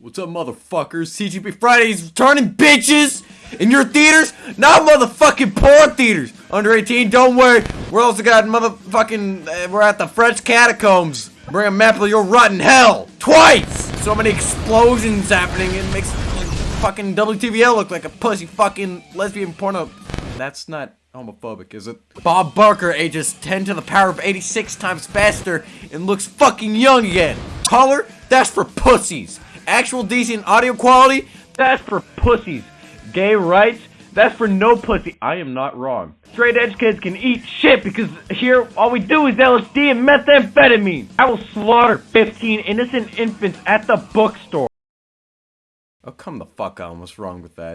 What's up, motherfuckers? CGP Fridays returning, bitches! In your theaters? Not motherfucking porn theaters! Under 18, don't worry. We're also got motherfucking. Uh, we're at the French catacombs. Bring a map of your rotten hell! Twice! So many explosions happening, it makes fucking WTVL look like a pussy fucking lesbian porno. That's not homophobic, is it? Bob Barker ages 10 to the power of 86 times faster and looks fucking young again. Color? That's for pussies. Actual decent audio quality? That's for pussies. Gay rights? That's for no pussy. I am not wrong. Straight edge kids can eat shit because here all we do is LSD and methamphetamine. I will slaughter 15 innocent infants at the bookstore. Oh, come the fuck on. What's wrong with that?